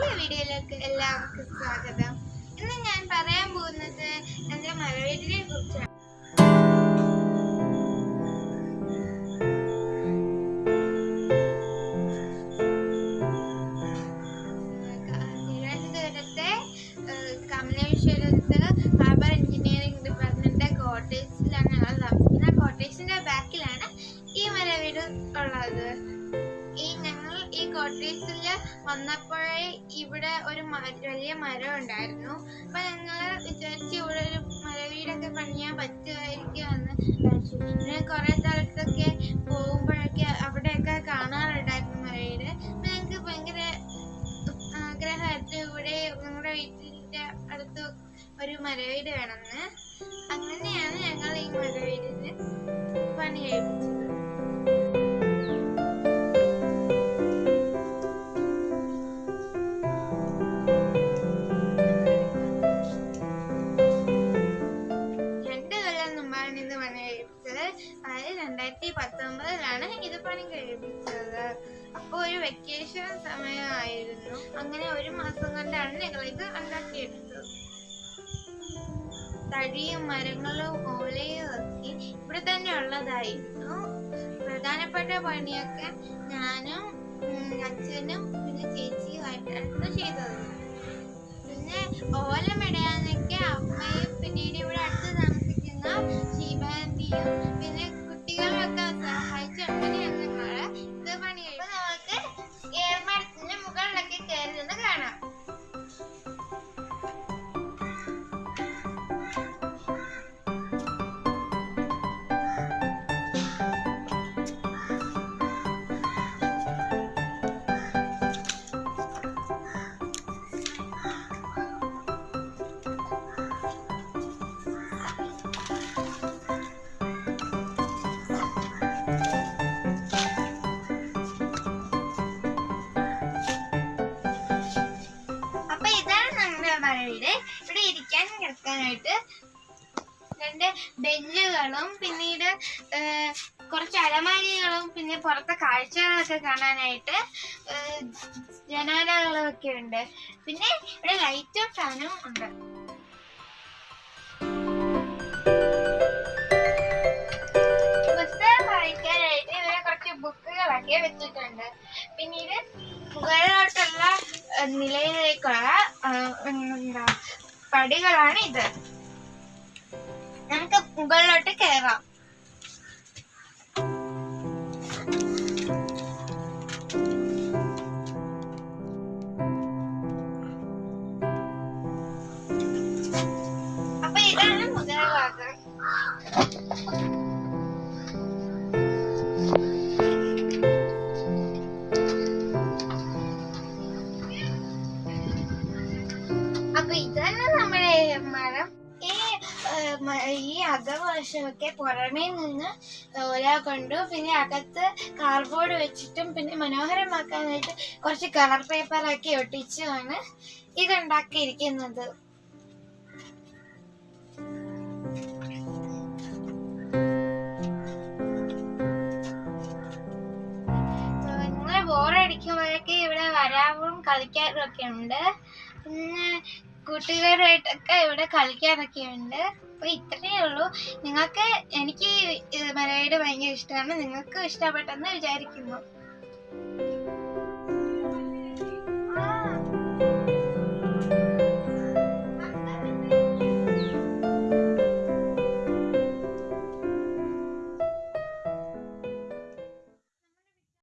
പുതിയ വീഡിയോയിലേക്ക് എല്ലാവർക്കും സ്വാഗതം. ഇന്ന് ഞാൻ പറയാൻ പോകുന്നത് എന്റെ മഴവീടിനെ കുറിച്ചാണ്. തിരുവനന്തപുരത്തെ കമലേശ്വരത്ത് ഹാർബർ എഞ്ചിനീയറിംഗ് ബാക്കിലാണ് ഈ മലവീട് ഉള്ളത്. ഈ കോട്ടേഴ്സിൽ വന്നപ്പോഴേ ഇവിടെ ഒരു വലിയ മരം ഉണ്ടായിരുന്നു. അപ്പൊ ഞങ്ങൾ വിചാരിച്ചു ഇവിടെ ഒരു മരവീടൊക്കെ പണിയാൻ പറ്റുമായിരിക്കും എന്ന് പിന്നെ കുറെ സ്ഥലത്തൊക്കെ പോകുമ്പോഴൊക്കെ അവിടെയൊക്കെ കാണാറുണ്ടായിരുന്നു മരവീട്. അപ്പൊ ഞങ്ങൾക്ക് ഭയങ്കര ആഗ്രഹമായിരുന്നു ഇവിടെ ഞങ്ങളുടെ വീട്ടിന്റെ അടുത്ത് ഒരു മരവീട് വേണമെന്ന്. അങ്ങനെയാണ് ഞങ്ങൾ ഈ മരവീടിന് പണി കഴിപ്പിച്ചത്. രണ്ടായിരത്തി പത്തൊമ്പതിലാണ് ഇത് പണി കഴിപ്പിച്ചത്. അപ്പൊ ഒരു വെക്കേഷൻ സമയമായിരുന്നു. അങ്ങനെ ഒരു മാസം കൊണ്ടാണ് ഞങ്ങൾ ഇത് ഉണ്ടാക്കിയെടുത്തത്. തടിയും മരങ്ങളും ഓലയും ഒക്കെ ഇവിടെ തന്നെ ഉള്ളതായിരുന്നു. പ്രധാനപ്പെട്ട പണിയൊക്കെ ഞാനും അച്ഛനും പിന്നെ ചേച്ചിയുമായിട്ടായിരുന്നു ചെയ്തത്. പിന്നെ ഓലമിടയാന്നൊക്കെ അമ്മയും പിന്നീട് ഇവിടെ അടുത്ത് താമസിക്കുന്ന ശിവാന്തിയും പിന്നെ 咱俩刚才还见 കിടക്കാനായിട്ട് രണ്ട് ബെഞ്ചുകളും പിന്നീട് കുറച്ച് അലമാരികളും പിന്നെ പുറത്തെ കാഴ്ചകളൊക്കെ കാണാനായിട്ട് ജനാലകളൊക്കെ ഉണ്ട് പിന്നെ ഇവിടെ ലൈറ്റും ഫാനും ഉണ്ട്. പുസ്തകം വായിക്കാനായിട്ട് ഇവിടെ കുറച്ച് ബുക്കുകളൊക്കെ വെച്ചിട്ടുണ്ട്. പിന്നീട് മുകളിലോട്ടുള്ള നിലയിലേക്കുള്ള എന്താ പടികളാണ് ഇത്. നമുക്ക് മുകളിലോട്ട് കയറാം അപ്പൊ അപ്പൊ ഇതാണ് നമ്മുടെ മരം. ഈ ഈ അകവശമൊക്കെ പുറമേ നിന്ന് ഓല കൊണ്ടു പിന്നെ അകത്ത് കാർഡ്ബോർഡ് വെച്ചിട്ടും പിന്നെ മനോഹരമാക്കാനായിട്ട് കുറച്ച് കളർ പേപ്പറാക്കി ഒട്ടിച്ചുമാണ് ഇതുണ്ടാക്കിയിരിക്കുന്നത് ബോറടിക്കുമ്പോഴൊക്കെ ഇവിടെ വരാവും കളിക്കാറും ഒക്കെ ഉണ്ട്. പിന്നെ കൂട്ടുകാരായിട്ടൊക്കെ ഇവിടെ കളിക്കാനൊക്കെ ഉണ്ട്. അപ്പൊ ഇത്രയേ ഉള്ളൂ. നിങ്ങൾക്ക് എനിക്ക് മലയാളം ഭയങ്കര ഇഷ്ടമാണ്. നിങ്ങൾക്കും ഇഷ്ടപ്പെട്ടെന്ന് വിചാരിക്കുന്നു.